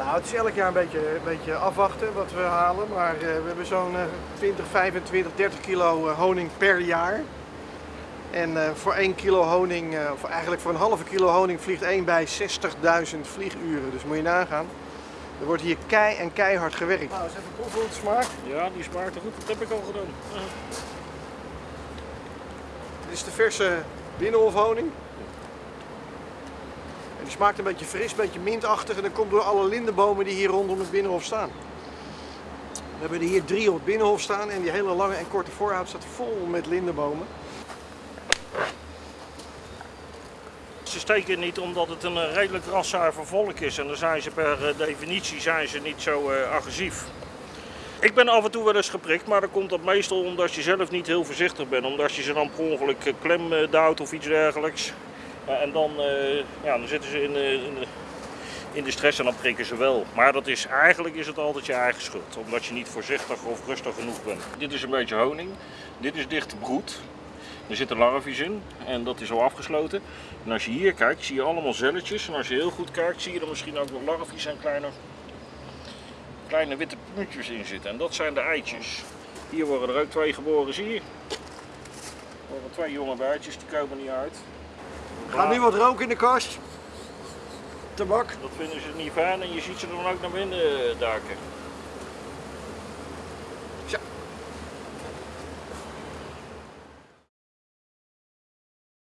Nou, het is elk jaar een beetje, een beetje afwachten wat we halen. Maar eh, we hebben zo'n eh, 20, 25, 30 kilo eh, honing per jaar. En eh, voor 1 kilo honing, eh, of eigenlijk voor een halve kilo honing, vliegt 1 bij 60.000 vlieguren. Dus moet je nagaan. Er wordt hier kei en keihard gewerkt. Nou, eens even proeven hoe het smaakt. Ja, die smaakt er goed. Dat heb ik al gedaan. Dit is de verse binnenhofhoning. Die smaakt een beetje fris, een beetje mintachtig. En dat komt door alle lindenbomen die hier rondom het binnenhof staan. We hebben er hier drie op het binnenhof staan. En die hele lange en korte voorhout staat vol met lindenbomen. Ze steken niet omdat het een eh, redelijk raszuiver volk is. En dan zijn ze per eh, definitie zijn ze niet zo eh, agressief. Ik ben af en toe wel eens geprikt, maar dan komt dat meestal omdat je zelf niet heel voorzichtig bent. Omdat je ze dan per ongeluk klem duwt of iets dergelijks. En dan, eh, ja, dan zitten ze in, de- in, de, in de stress en dan prikken ze wel. Maar dat is, eigenlijk is het altijd je eigen schuld. Omdat je niet voorzichtig of rustig genoeg bent. Dit is een beetje honing. Dit is dichte broed. Er zitten larvies in en dat is al afgesloten. En als je hier kijkt, zie je allemaal zelletjes. En als je heel goed kijkt, zie je er misschien ook nog larvies en kleine, kleine witte puntjes in zitten. En dat zijn de eitjes. Hier worden er ook twee geboren, zie je? Er worden twee jonge bijtjes, die komen niet uit. Gaat nu wat roken in de kast. Tabak. Dat vinden ze niet fijn en je ziet ze dan ook naar binnen duiken.